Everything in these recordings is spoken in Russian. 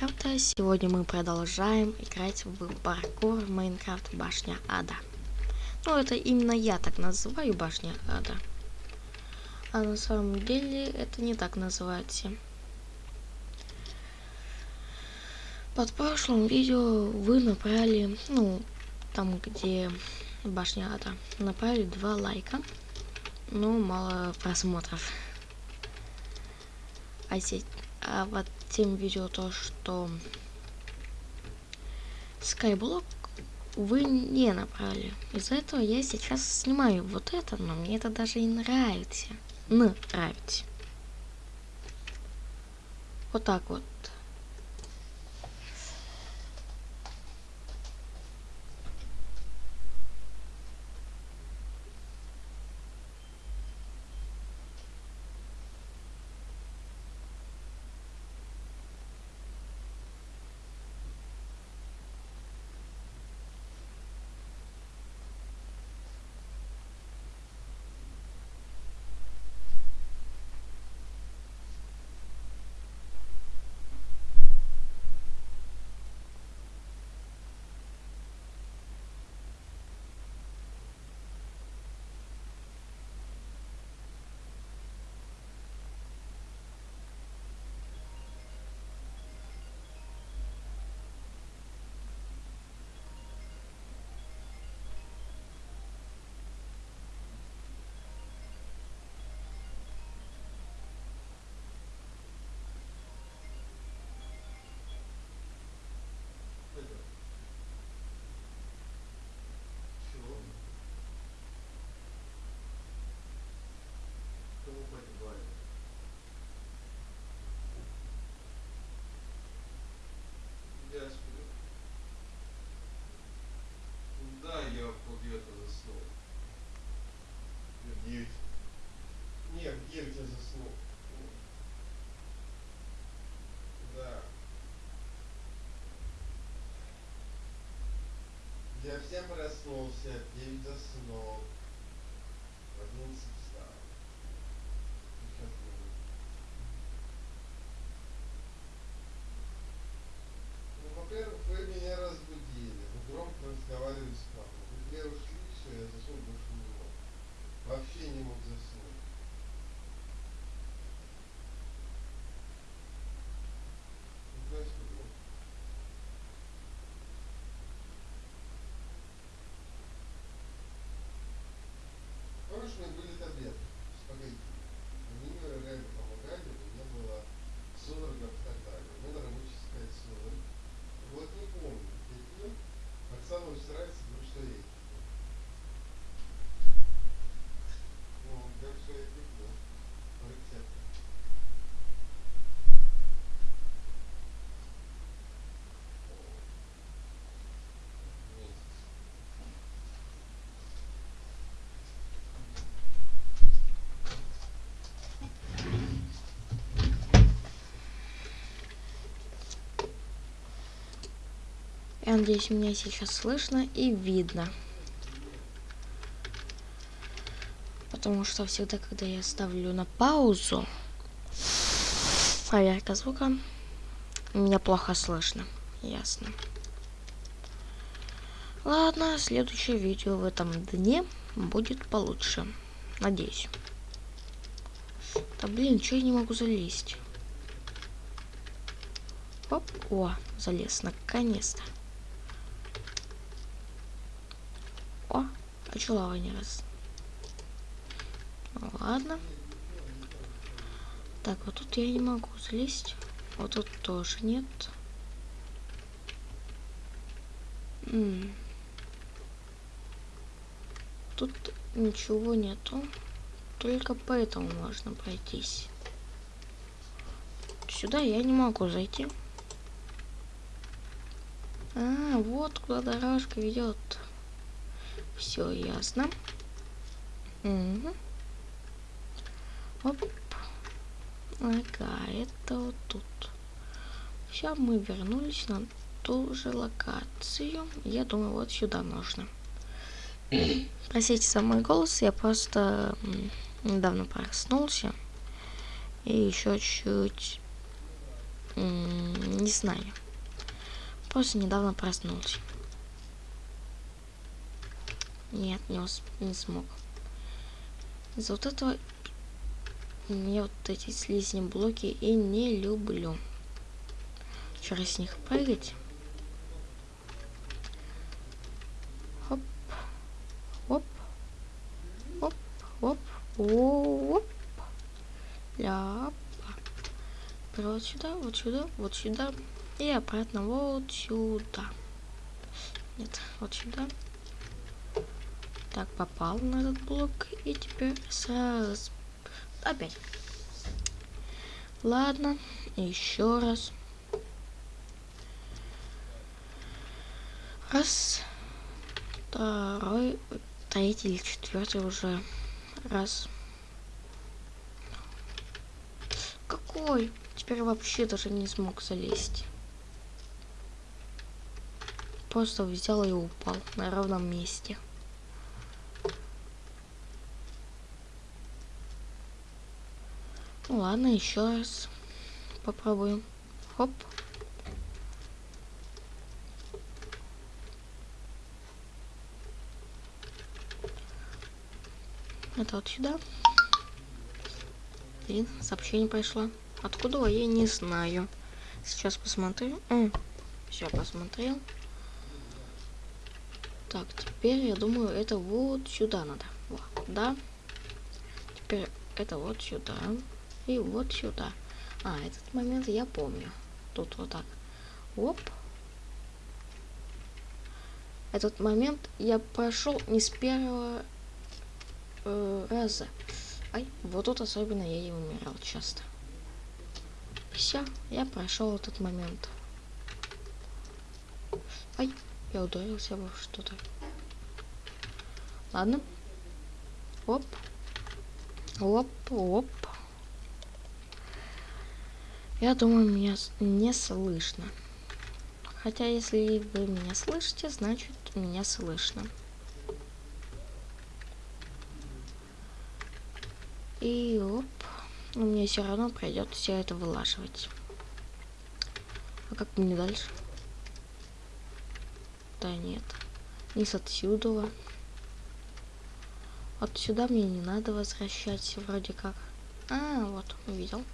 Майнкрафта. Сегодня мы продолжаем играть в паркур Майнкрафт Башня Ада. Ну, это именно я так называю Башня Ада. А на самом деле это не так называется. Под прошлым видео вы направили, ну, там где Башня Ада, направили два лайка. Но мало просмотров. А, сеть, а вот тем видео то, что Skyblock вы не набрали. Из-за этого я сейчас снимаю вот это, но мне это даже и нравится. Нравится. Вот так вот. Я всем проснулся, в 9 заснул, в 11 Я надеюсь, меня сейчас слышно и видно. Потому что всегда, когда я ставлю на паузу проверка звука, меня плохо слышно. Ясно. Ладно, следующее видео в этом дне будет получше. Надеюсь. Да блин, что я не могу залезть? Оп, о, залез, наконец-то. О, лава не раз? Ну, ладно. Так, вот тут я не могу залезть. Вот тут тоже нет. М. Тут ничего нету. Только поэтому можно пройтись. Сюда я не могу зайти. А, вот куда дорожка ведет. Все ясно. Угу. Оп. Ага, это вот тут. Все, мы вернулись на ту же локацию. Я думаю, вот сюда нужно. Простите за мой голос, я просто недавно проснулся. И еще чуть не знаю. Просто недавно проснулся. Нет, не, не смог. Из-за вот этого я вот эти слизни блоки и не люблю. Через них прыгать. Хоп. Хоп. Хоп. Хоп. Оп. Ляпа. Вот сюда, вот сюда, вот сюда. И обратно вот сюда. Нет, вот сюда. Так, попал на этот блок. И теперь сразу... Опять. Ладно, еще раз. Раз. Второй. Третий или четвертый уже. Раз. Какой? Теперь вообще даже не смог залезть. Просто взял и упал на ровном месте. Ну ладно, еще раз попробуем. Хоп. Это вот сюда. И сообщение пришло. Откуда я не знаю. Сейчас посмотрю. Все, посмотрел. Так, теперь я думаю, это вот сюда надо. Вот, да. Теперь это вот сюда. И вот сюда. А, этот момент я помню. Тут вот так. Оп. Этот момент я прошел не с первого э, раза. Ай, вот тут особенно я и умирал часто. Все, я прошел этот момент. Ай, я ударился во что-то. Ладно. Оп. Оп, оп. Я думаю, меня не слышно. Хотя, если вы меня слышите, значит, меня слышно. И оп. Мне все равно придется все это вылаживать. А как мне дальше? Да нет. Не с отсюда. Отсюда мне не надо возвращаться вроде как. А, вот, увидел.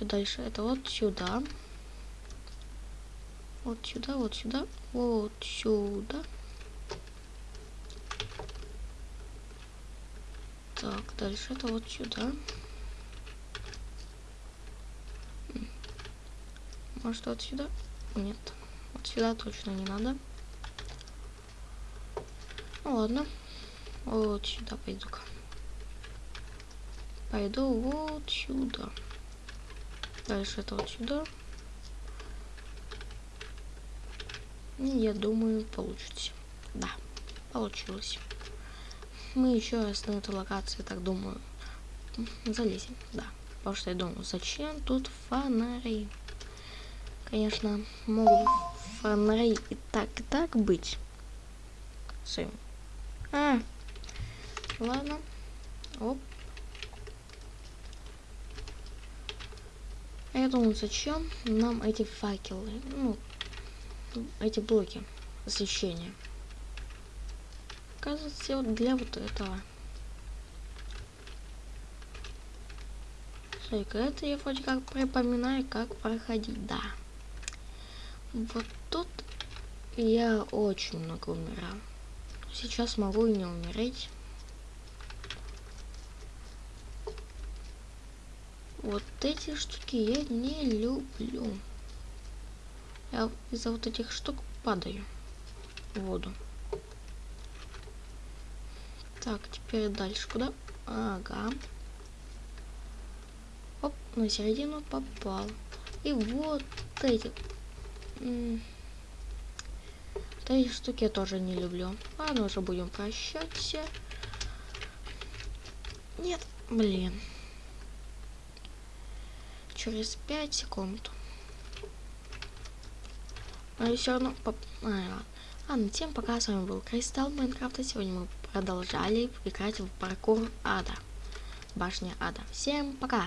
Все дальше. Это вот сюда. Вот сюда, вот сюда, вот сюда. Так, дальше это вот сюда. Может вот сюда? Нет. Вот сюда точно не надо. Ну ладно. Вот сюда пойду-ка. Пойду вот сюда. Дальше это вот сюда. И я думаю, получится. Да, получилось. Мы еще раз на эту локацию, так думаю, залезем. Да, потому что я думаю, зачем тут фонари? Конечно, могут фонари и так, и так быть. Все. А, ладно. Оп. Я думаю, зачем нам эти факелы, ну, эти блоки освещения. Кажется, вот для вот этого. Смотри-ка, это я вроде как припоминаю, как проходить, да. Вот тут я очень много умирал. Сейчас могу и не умереть. Вот эти штуки я не люблю. Я из-за вот этих штук падаю в воду. Так, теперь дальше куда? Ага. Оп, на середину попал. И вот эти. Вот эти штуки я тоже не люблю. Ладно, уже будем прощаться. Нет, блин через 5 секунд. Но все равно... Поп... А, ладно, тем пока с вами был Кристалл Майнкрафта. Сегодня мы продолжали играть в паркур ада. Башня ада. Всем пока!